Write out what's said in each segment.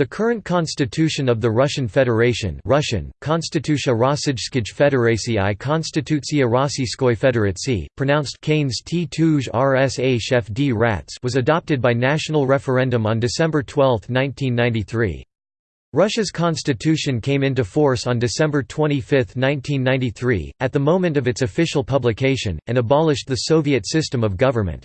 The current constitution of the Russian Federation Russian, Konstitucja Rossijskij i Rossijskoj Federacji, pronounced Kanes t rsa chef d rats was adopted by national referendum on December 12, 1993. Russia's constitution came into force on December 25, 1993, at the moment of its official publication, and abolished the Soviet system of government.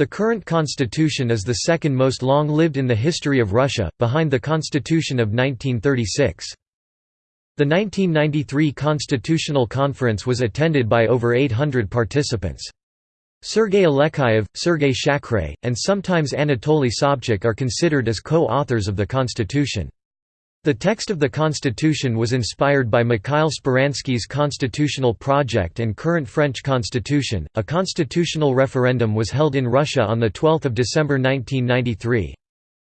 The current constitution is the second most long-lived in the history of Russia, behind the Constitution of 1936. The 1993 Constitutional Conference was attended by over 800 participants. Sergei Alekseyev, Sergei Shakhrey, and sometimes Anatoly Sobchak are considered as co-authors of the constitution. The text of the constitution was inspired by Mikhail Speransky's constitutional project and current French constitution. A constitutional referendum was held in Russia on the 12th of December 1993.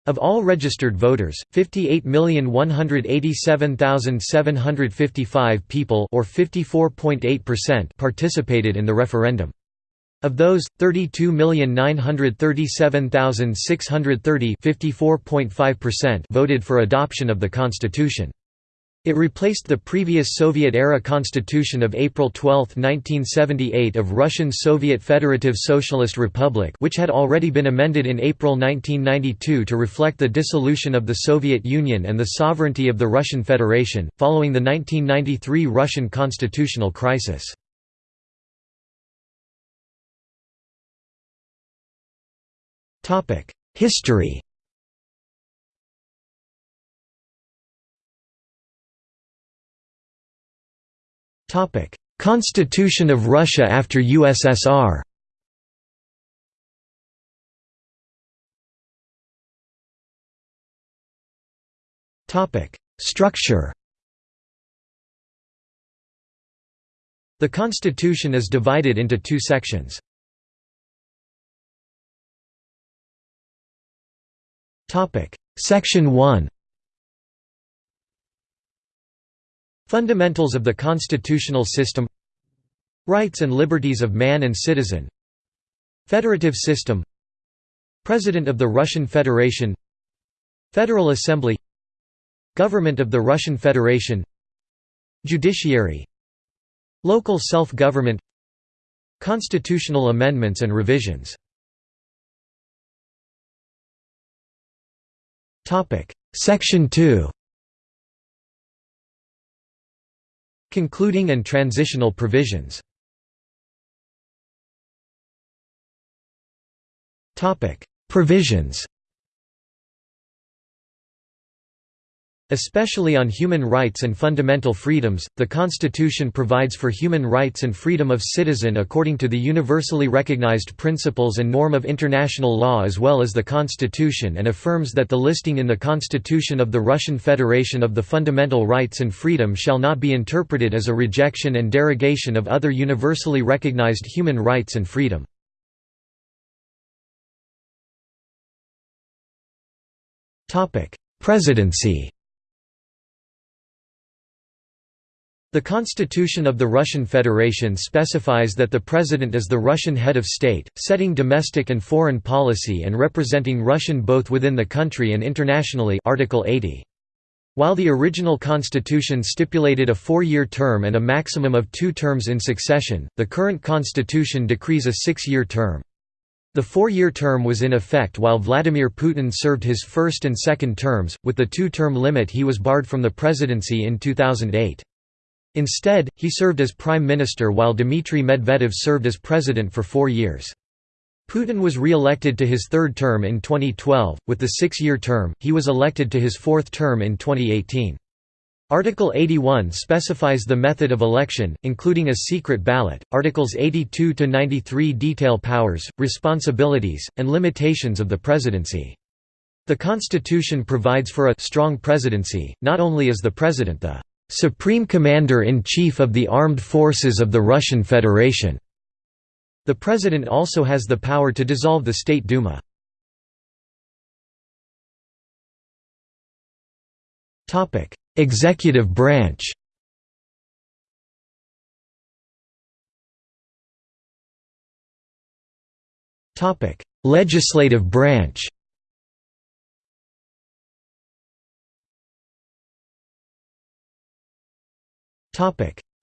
Of all registered voters, 58,187,755 people or 54.8% participated in the referendum. Of those, 32,937,630 voted for adoption of the constitution. It replaced the previous Soviet-era constitution of April 12, 1978 of Russian Soviet Federative Socialist Republic which had already been amended in April 1992 to reflect the dissolution of the Soviet Union and the sovereignty of the Russian Federation, following the 1993 Russian constitutional crisis. History. Constitution of Russia after USSR Structure. The constitution is divided into two sections. Section 1 Fundamentals of the constitutional system. Rights and liberties of man and citizen. Federative system. President of the Russian Federation. Federal Assembly. Government of the Russian Federation. Judiciary. Local self-government. Constitutional amendments and revisions Section 2 Concluding and transitional provisions. Topic. Provisions Especially on human rights and fundamental freedoms, the Constitution provides for human rights and freedom of citizen according to the universally recognized principles and norm of international law as well as the Constitution and affirms that the listing in the Constitution of the Russian Federation of the fundamental rights and freedom shall not be interpreted as a rejection and derogation of other universally recognized human rights and freedom. Presidency The Constitution of the Russian Federation specifies that the President is the Russian head of state, setting domestic and foreign policy and representing Russian both within the country and internationally Article 80. While the original constitution stipulated a four-year term and a maximum of two terms in succession, the current constitution decrees a six-year term. The four-year term was in effect while Vladimir Putin served his first and second terms, with the two-term limit he was barred from the presidency in 2008. Instead, he served as prime minister while Dmitry Medvedev served as president for four years. Putin was re-elected to his third term in 2012, with the six-year term, he was elected to his fourth term in 2018. Article 81 specifies the method of election, including a secret ballot. Articles 82 to 93 detail powers, responsibilities, and limitations of the presidency. The constitution provides for a strong presidency, not only is the president the Supreme Commander-in-Chief of the Armed Forces of the Russian Federation. The President also has the power to dissolve the State Duma. Executive branch Legislative branch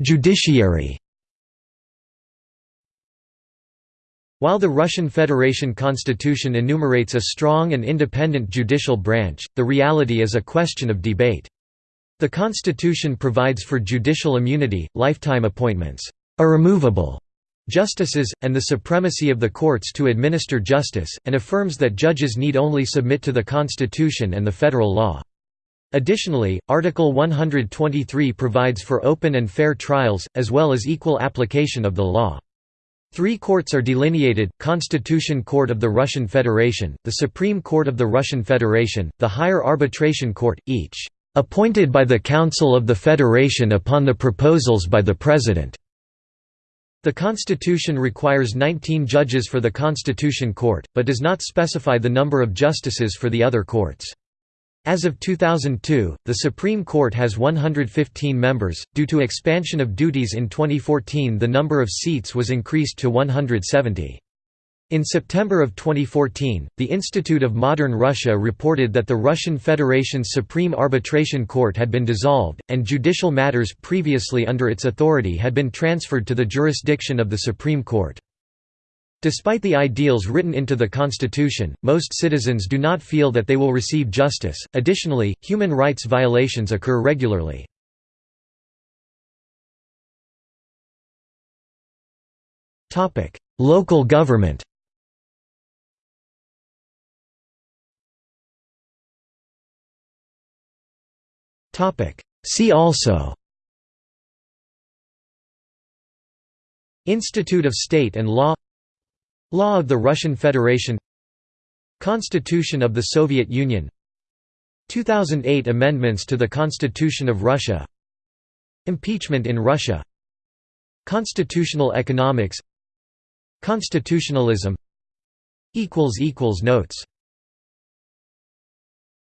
Judiciary While the Russian Federation constitution enumerates a strong and independent judicial branch, the reality is a question of debate. The constitution provides for judicial immunity, lifetime appointments, irremovable justices, and the supremacy of the courts to administer justice, and affirms that judges need only submit to the constitution and the federal law. Additionally, Article 123 provides for open and fair trials, as well as equal application of the law. Three courts are delineated, Constitution Court of the Russian Federation, the Supreme Court of the Russian Federation, the Higher Arbitration Court, each "...appointed by the Council of the Federation upon the proposals by the President." The Constitution requires 19 judges for the Constitution Court, but does not specify the number of justices for the other courts. As of 2002, the Supreme Court has 115 members. Due to expansion of duties in 2014, the number of seats was increased to 170. In September of 2014, the Institute of Modern Russia reported that the Russian Federation's Supreme Arbitration Court had been dissolved, and judicial matters previously under its authority had been transferred to the jurisdiction of the Supreme Court. Despite the ideals written into the Constitution, most citizens do not feel that they will receive justice. Additionally, human rights violations occur regularly. Topic: Local government. Topic: See also Institute of State and Law Law of the Russian Federation Constitution of the Soviet Union 2008 Amendments to the Constitution of Russia Impeachment in Russia Constitutional economics Constitutionalism Notes